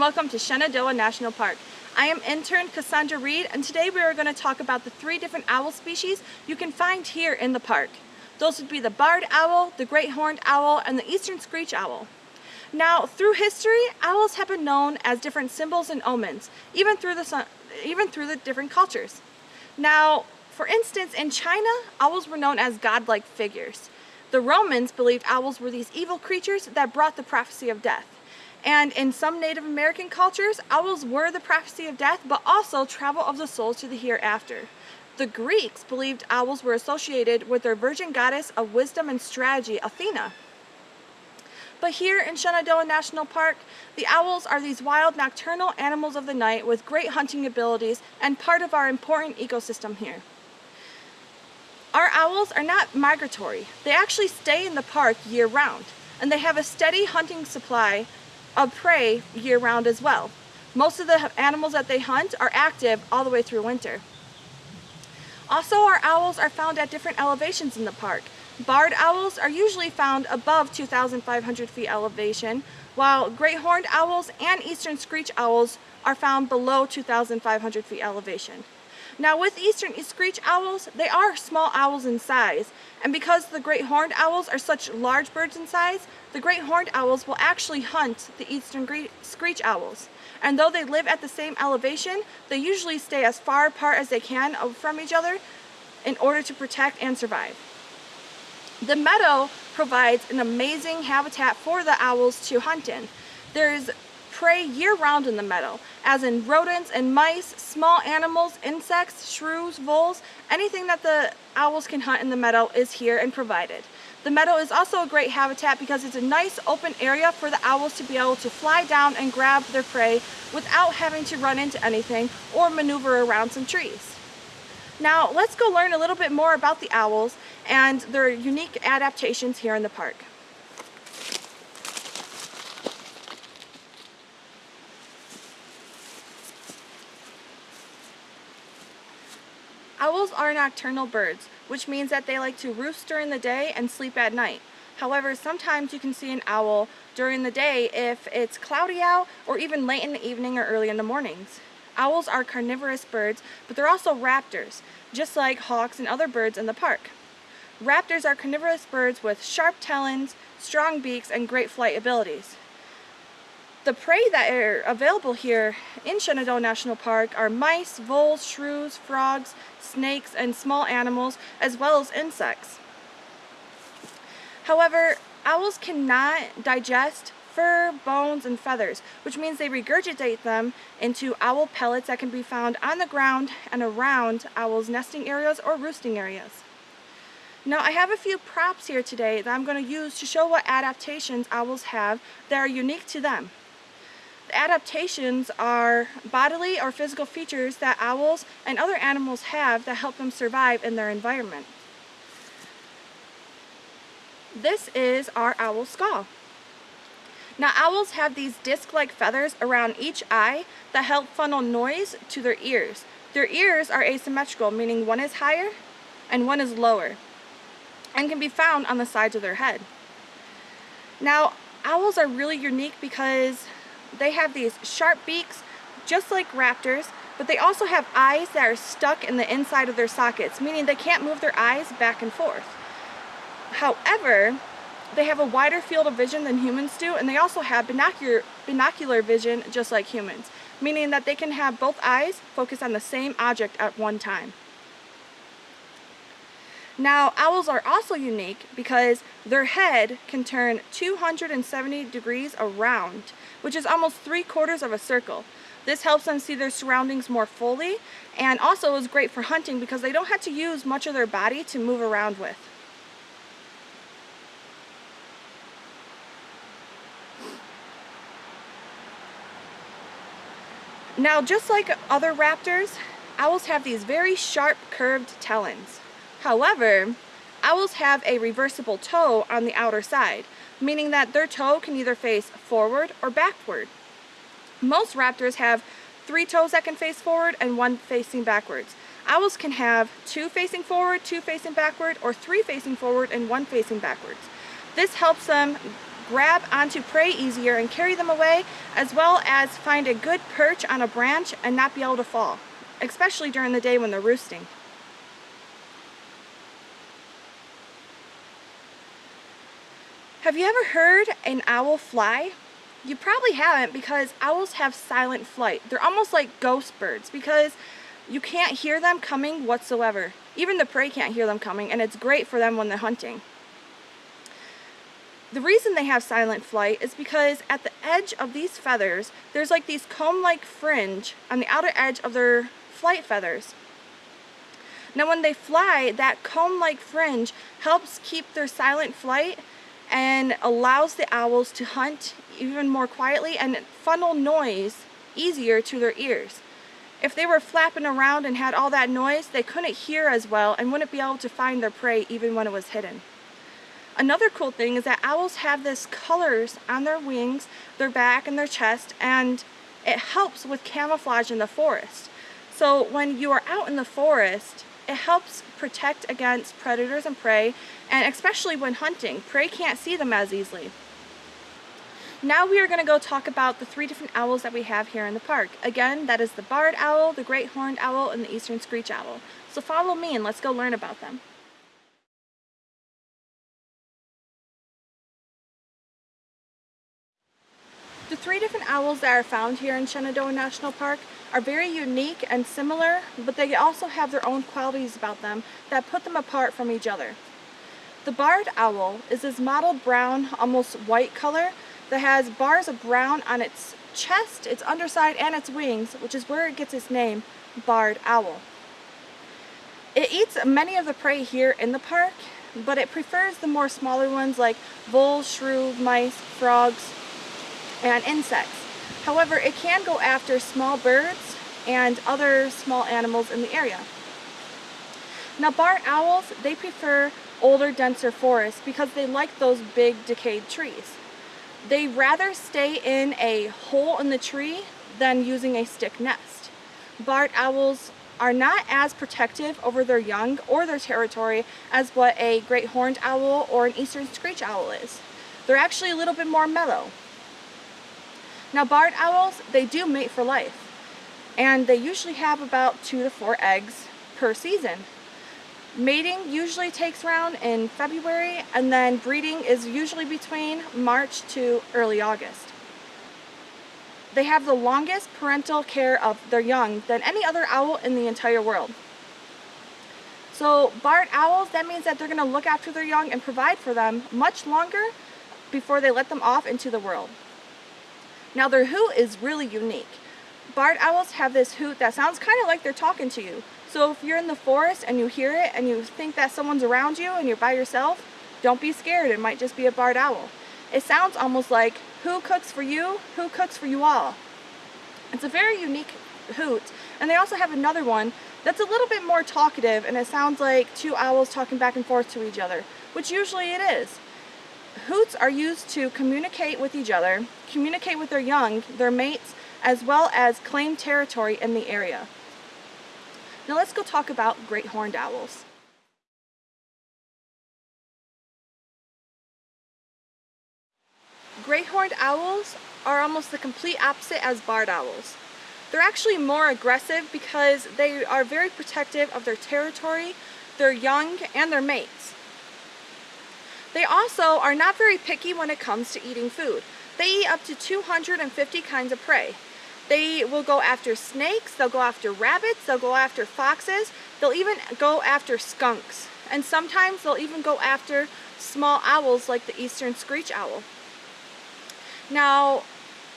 welcome to Shenandoah National Park. I am intern Cassandra Reed and today we are going to talk about the three different owl species you can find here in the park. Those would be the barred owl, the great horned owl, and the eastern screech owl. Now, through history, owls have been known as different symbols and omens, even through the, even through the different cultures. Now, for instance, in China, owls were known as godlike figures. The Romans believed owls were these evil creatures that brought the prophecy of death. And in some Native American cultures, owls were the prophecy of death, but also travel of the souls to the hereafter. The Greeks believed owls were associated with their virgin goddess of wisdom and strategy, Athena. But here in Shenandoah National Park, the owls are these wild nocturnal animals of the night with great hunting abilities and part of our important ecosystem here. Our owls are not migratory. They actually stay in the park year-round, and they have a steady hunting supply of prey year-round as well. Most of the animals that they hunt are active all the way through winter. Also, our owls are found at different elevations in the park. Barred owls are usually found above 2,500 feet elevation, while great horned owls and eastern screech owls are found below 2,500 feet elevation. Now with eastern screech owls, they are small owls in size, and because the great horned owls are such large birds in size, the great horned owls will actually hunt the eastern screech owls. And though they live at the same elevation, they usually stay as far apart as they can from each other in order to protect and survive. The meadow provides an amazing habitat for the owls to hunt in. There's prey year-round in the meadow, as in rodents and mice, small animals, insects, shrews, voles, anything that the owls can hunt in the meadow is here and provided. The meadow is also a great habitat because it's a nice open area for the owls to be able to fly down and grab their prey without having to run into anything or maneuver around some trees. Now let's go learn a little bit more about the owls and their unique adaptations here in the park. Owls are nocturnal birds, which means that they like to roost during the day and sleep at night. However, sometimes you can see an owl during the day if it's cloudy out or even late in the evening or early in the mornings. Owls are carnivorous birds, but they're also raptors, just like hawks and other birds in the park. Raptors are carnivorous birds with sharp talons, strong beaks, and great flight abilities. The prey that are available here in Shenandoah National Park are mice, voles, shrews, frogs, snakes, and small animals, as well as insects. However, owls cannot digest fur, bones, and feathers, which means they regurgitate them into owl pellets that can be found on the ground and around owls' nesting areas or roosting areas. Now I have a few props here today that I'm going to use to show what adaptations owls have that are unique to them. Adaptations are bodily or physical features that owls and other animals have that help them survive in their environment. This is our owl skull. Now owls have these disc-like feathers around each eye that help funnel noise to their ears. Their ears are asymmetrical, meaning one is higher and one is lower, and can be found on the sides of their head. Now, owls are really unique because they have these sharp beaks, just like raptors, but they also have eyes that are stuck in the inside of their sockets, meaning they can't move their eyes back and forth. However, they have a wider field of vision than humans do, and they also have binocular, binocular vision just like humans, meaning that they can have both eyes focus on the same object at one time. Now, owls are also unique because their head can turn 270 degrees around, which is almost three quarters of a circle. This helps them see their surroundings more fully and also is great for hunting because they don't have to use much of their body to move around with. Now, just like other raptors, owls have these very sharp curved talons. However, owls have a reversible toe on the outer side, meaning that their toe can either face forward or backward. Most raptors have three toes that can face forward and one facing backwards. Owls can have two facing forward, two facing backward, or three facing forward and one facing backwards. This helps them grab onto prey easier and carry them away, as well as find a good perch on a branch and not be able to fall, especially during the day when they're roosting. Have you ever heard an owl fly? You probably haven't because owls have silent flight. They're almost like ghost birds because you can't hear them coming whatsoever. Even the prey can't hear them coming and it's great for them when they're hunting. The reason they have silent flight is because at the edge of these feathers, there's like these comb-like fringe on the outer edge of their flight feathers. Now when they fly, that comb-like fringe helps keep their silent flight and allows the owls to hunt even more quietly and funnel noise easier to their ears. If they were flapping around and had all that noise, they couldn't hear as well and wouldn't be able to find their prey even when it was hidden. Another cool thing is that owls have this colors on their wings, their back, and their chest, and it helps with camouflage in the forest. So when you are out in the forest, it helps protect against predators and prey, and especially when hunting, prey can't see them as easily. Now we are going to go talk about the three different owls that we have here in the park. Again, that is the barred owl, the great horned owl, and the eastern screech owl. So follow me and let's go learn about them. The three different owls that are found here in Shenandoah National Park are very unique and similar, but they also have their own qualities about them that put them apart from each other. The barred owl is this mottled brown, almost white color that has bars of brown on its chest, its underside, and its wings, which is where it gets its name, barred owl. It eats many of the prey here in the park, but it prefers the more smaller ones like voles, shrew, mice, frogs, and insects. However, it can go after small birds and other small animals in the area. Now barred owls, they prefer older, denser forests because they like those big decayed trees. They rather stay in a hole in the tree than using a stick nest. Barred owls are not as protective over their young or their territory as what a great horned owl or an eastern screech owl is. They're actually a little bit more mellow. Now barred owls, they do mate for life and they usually have about two to four eggs per season. Mating usually takes around in February and then breeding is usually between March to early August. They have the longest parental care of their young than any other owl in the entire world. So barred owls, that means that they're going to look after their young and provide for them much longer before they let them off into the world. Now their hoot is really unique. Barred owls have this hoot that sounds kind of like they're talking to you. So if you're in the forest and you hear it and you think that someone's around you and you're by yourself, don't be scared. It might just be a barred owl. It sounds almost like, who cooks for you? Who cooks for you all? It's a very unique hoot. And they also have another one that's a little bit more talkative and it sounds like two owls talking back and forth to each other, which usually it is. Hoots are used to communicate with each other, communicate with their young, their mates, as well as claim territory in the area. Now let's go talk about great horned owls. Great horned owls are almost the complete opposite as barred owls. They're actually more aggressive because they are very protective of their territory, their young, and their mates. They also are not very picky when it comes to eating food. They eat up to 250 kinds of prey. They will go after snakes, they'll go after rabbits, they'll go after foxes, they'll even go after skunks. And sometimes they'll even go after small owls like the eastern screech owl. Now,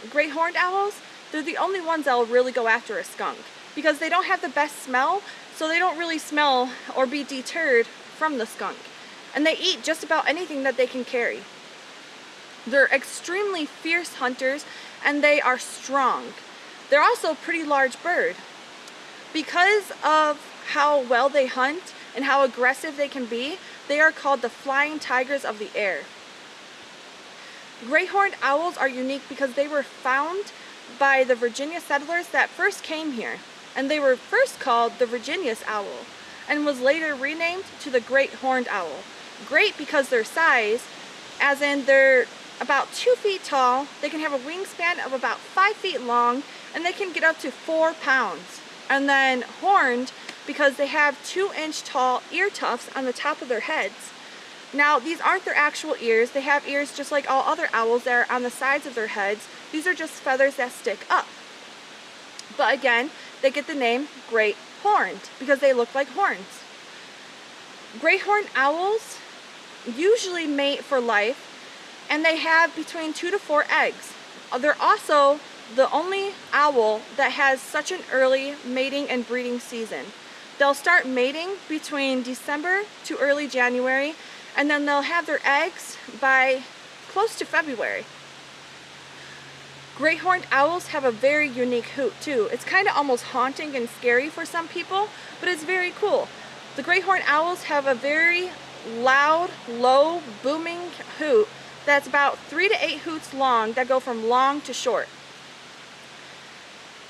great horned owls, they're the only ones that will really go after a skunk because they don't have the best smell, so they don't really smell or be deterred from the skunk. And they eat just about anything that they can carry. They're extremely fierce hunters and they are strong. They're also a pretty large bird. Because of how well they hunt and how aggressive they can be, they are called the flying tigers of the air. Great horned owls are unique because they were found by the Virginia settlers that first came here. And they were first called the Virginian owl and was later renamed to the great horned owl. Great because their size, as in they're about two feet tall, they can have a wingspan of about five feet long, and they can get up to four pounds. And then horned, because they have two inch tall ear tufts on the top of their heads. Now, these aren't their actual ears. They have ears just like all other owls that are on the sides of their heads. These are just feathers that stick up. But again, they get the name great horned because they look like horns. Great horned owls usually mate for life and they have between two to four eggs. Uh, they're also the only owl that has such an early mating and breeding season. They'll start mating between December to early January and then they'll have their eggs by close to February. Great horned owls have a very unique hoot too. It's kind of almost haunting and scary for some people, but it's very cool. The great horned owls have a very loud, low, booming hoot that's about three to eight hoots long that go from long to short.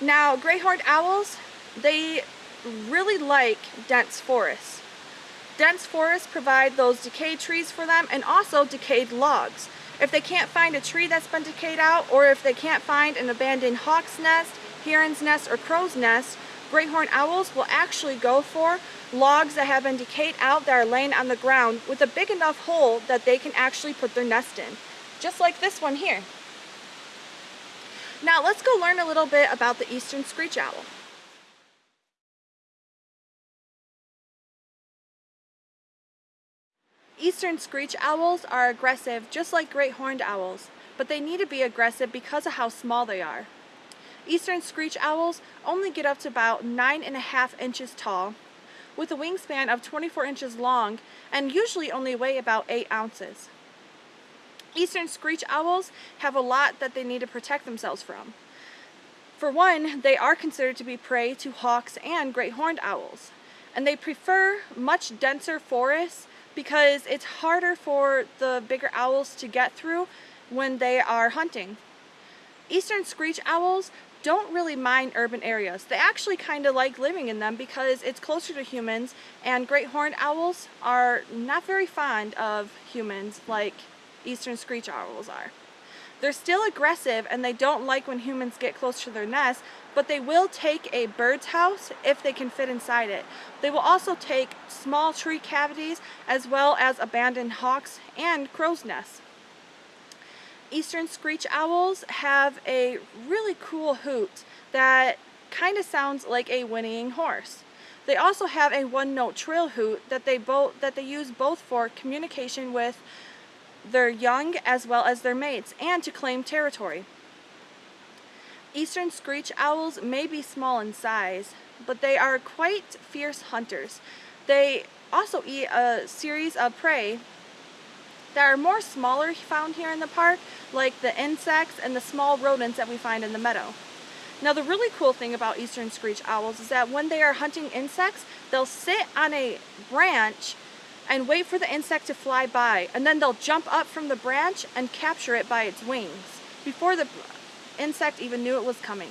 Now, great horned owls, they really like dense forests. Dense forests provide those decayed trees for them and also decayed logs. If they can't find a tree that's been decayed out, or if they can't find an abandoned hawk's nest, heron's nest, or crow's nest, great horned owls will actually go for logs that have been decayed out that are laying on the ground with a big enough hole that they can actually put their nest in. Just like this one here. Now let's go learn a little bit about the eastern screech owl. Eastern screech owls are aggressive just like great horned owls, but they need to be aggressive because of how small they are. Eastern screech owls only get up to about nine and a half inches tall, with a wingspan of 24 inches long and usually only weigh about 8 ounces. Eastern screech owls have a lot that they need to protect themselves from. For one, they are considered to be prey to hawks and great horned owls, and they prefer much denser forests because it's harder for the bigger owls to get through when they are hunting. Eastern screech owls don't really mind urban areas. They actually kind of like living in them because it's closer to humans and great horned owls are not very fond of humans like eastern screech owls are. They're still aggressive and they don't like when humans get close to their nest, but they will take a bird's house if they can fit inside it. They will also take small tree cavities as well as abandoned hawks and crow's nests. Eastern screech owls have a really cool hoot that kind of sounds like a whinnying horse. They also have a one-note trill hoot that they both that they use both for communication with their young as well as their mates, and to claim territory. Eastern screech owls may be small in size, but they are quite fierce hunters. They also eat a series of prey that are more smaller found here in the park, like the insects and the small rodents that we find in the meadow. Now the really cool thing about eastern screech owls is that when they are hunting insects, they'll sit on a branch and wait for the insect to fly by and then they'll jump up from the branch and capture it by its wings before the insect even knew it was coming.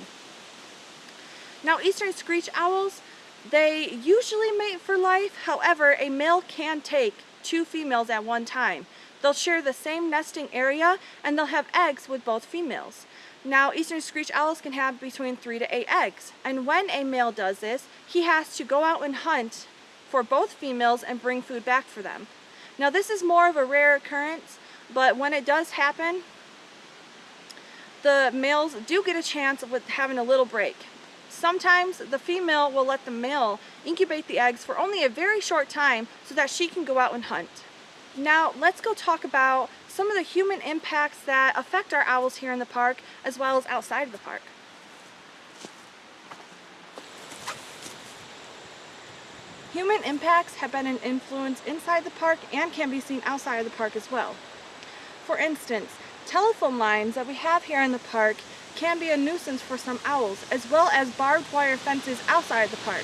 Now eastern screech owls, they usually mate for life, however a male can take two females at one time. They'll share the same nesting area and they'll have eggs with both females. Now, eastern screech owls can have between three to eight eggs. And when a male does this, he has to go out and hunt for both females and bring food back for them. Now this is more of a rare occurrence, but when it does happen, the males do get a chance with having a little break. Sometimes the female will let the male incubate the eggs for only a very short time so that she can go out and hunt. Now let's go talk about some of the human impacts that affect our owls here in the park as well as outside of the park. Human impacts have been an influence inside the park and can be seen outside of the park as well. For instance, telephone lines that we have here in the park can be a nuisance for some owls, as well as barbed wire fences outside the park.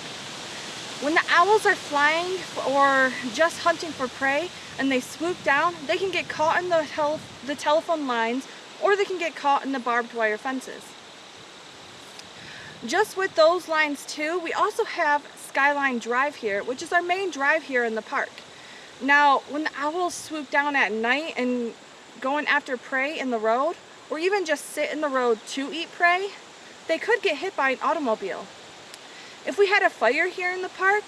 When the owls are flying or just hunting for prey and they swoop down, they can get caught in the, tel the telephone lines or they can get caught in the barbed wire fences. Just with those lines too, we also have Skyline Drive here, which is our main drive here in the park. Now, when the owls swoop down at night and going after prey in the road, or even just sit in the road to eat prey, they could get hit by an automobile. If we had a fire here in the park,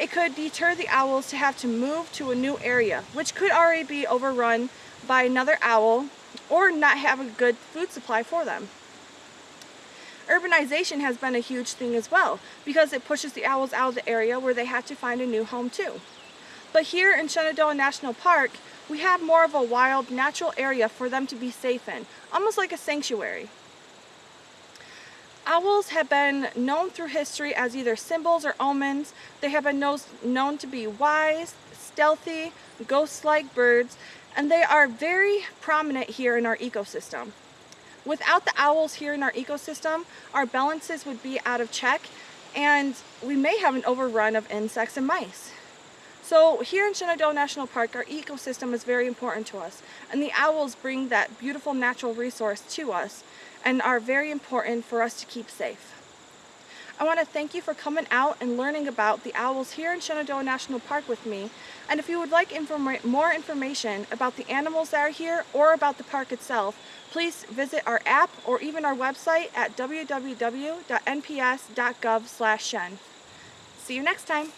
it could deter the owls to have to move to a new area, which could already be overrun by another owl or not have a good food supply for them. Urbanization has been a huge thing as well because it pushes the owls out of the area where they have to find a new home too. But here in Shenandoah National Park, we have more of a wild, natural area for them to be safe in, almost like a sanctuary. Owls have been known through history as either symbols or omens. They have been known to be wise, stealthy, ghost-like birds, and they are very prominent here in our ecosystem. Without the owls here in our ecosystem, our balances would be out of check and we may have an overrun of insects and mice. So here in Shenandoah National Park, our ecosystem is very important to us, and the owls bring that beautiful natural resource to us and are very important for us to keep safe. I want to thank you for coming out and learning about the owls here in Shenandoah National Park with me. And if you would like informa more information about the animals that are here or about the park itself, please visit our app or even our website at www.nps.gov/shen. See you next time.